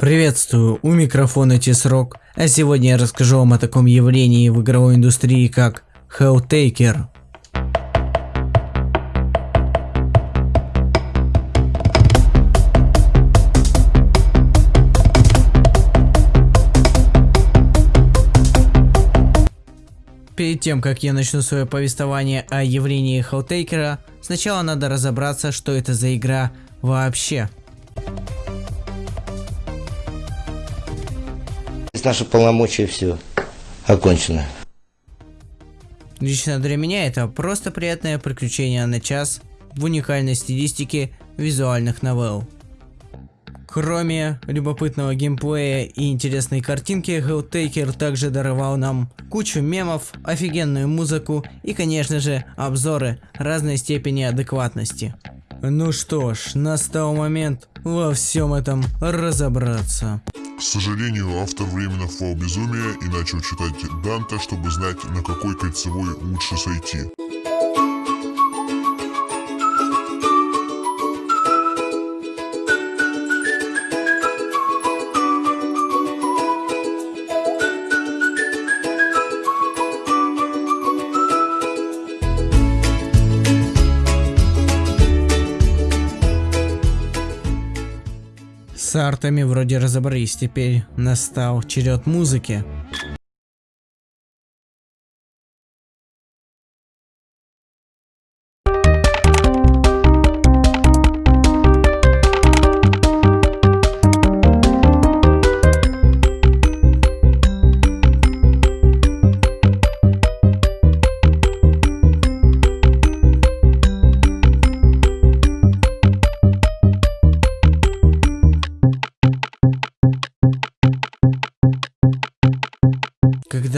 Приветствую, у микрофона Тесрок, а сегодня я расскажу вам о таком явлении в игровой индустрии, как Helltaker. Перед тем, как я начну свое повествование о явлении Helltaker, сначала надо разобраться, что это за игра вообще. Наши полномочия все окончено. Лично для меня это просто приятное приключение на час в уникальной стилистике визуальных новелл. Кроме любопытного геймплея и интересной картинки, Helltaker также даровал нам кучу мемов, офигенную музыку и, конечно же, обзоры разной степени адекватности. Ну что ж, настал момент во всем этом разобраться. К сожалению, автор временно впал в безумие и начал читать Данте, чтобы знать, на какой кольцевой лучше сойти. С артами вроде разобрались, теперь настал черед музыки.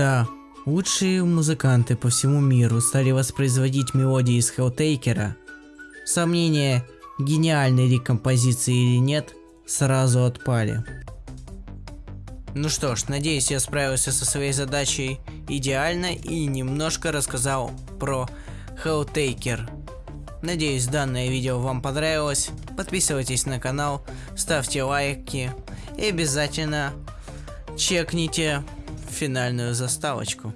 Когда лучшие музыканты по всему миру стали воспроизводить мелодии из Helltaker, сомнения, гениальной ли композиции или нет, сразу отпали. Ну что ж, надеюсь я справился со своей задачей идеально и немножко рассказал про Helltaker. Надеюсь данное видео вам понравилось, подписывайтесь на канал, ставьте лайки и обязательно чекните финальную заставочку.